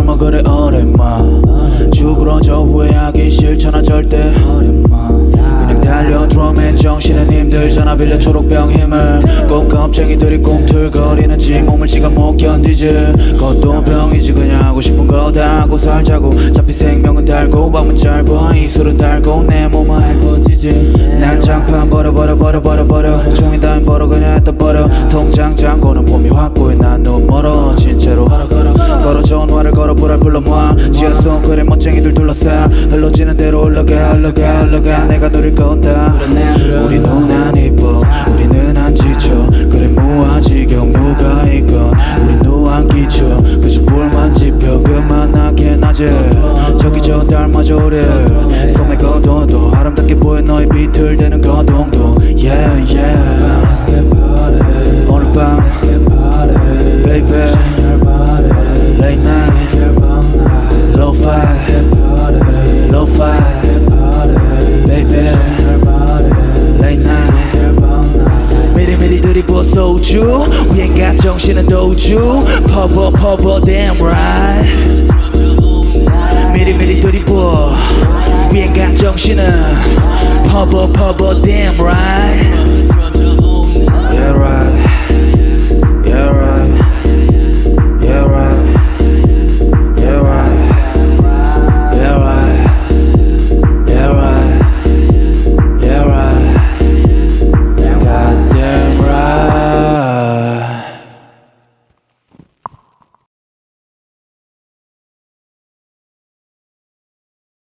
젊어 그래 어려마. 죽으러져 후회하기 싫잖아 절대. 그냥 달려 드럼엔 정신은 힘들잖아 빌려 초록병 힘을. 꼭 겁쟁이들이 꿈틀거리는 지 몸을 지가 못 견디지. 그것도 병이지 그냥 하고 싶은 거 다 하고 살자고. 어차피 생명은 달고 밤은 짧아. 이 술은 달고 내 몸은 핥아지지 난 장판 버려 버려 버려 버려 버려 종이 다인 버려 그냥 했다 버려 통장 잔고는 봄이 확고해 난 너무 멀어. 진짜로 걸어 전화를 걸어 불알 불러모아. 지하성 그래 멋쟁이들 둘러싸. 흘러지는 대로 올라가 올라가 올라가. 내가 노릴 건다 우리 눈안 이뻐. 우리는 안 지쳐. 그래 무아 지경 누가 있건. 우리 누안 끼쳐. 그저 불만 지펴. 그만하게 낮에 마저 오래 손에 거둬도 아름답게 보여 너의 비틀대는 거동도 Yeah yeah Let's get party 오늘 밤 Let's get party Baby Shine your body Late night Care about night Low five Let's get party Low five Let's get party Baby Shine your body Late night Care about night 미리미리 들이부어 소주 위엔 가 정신은 도주 퍼버 퍼버 damn right 미리미리 두리고 위에 간 정신은 퍼버 퍼버 damn right.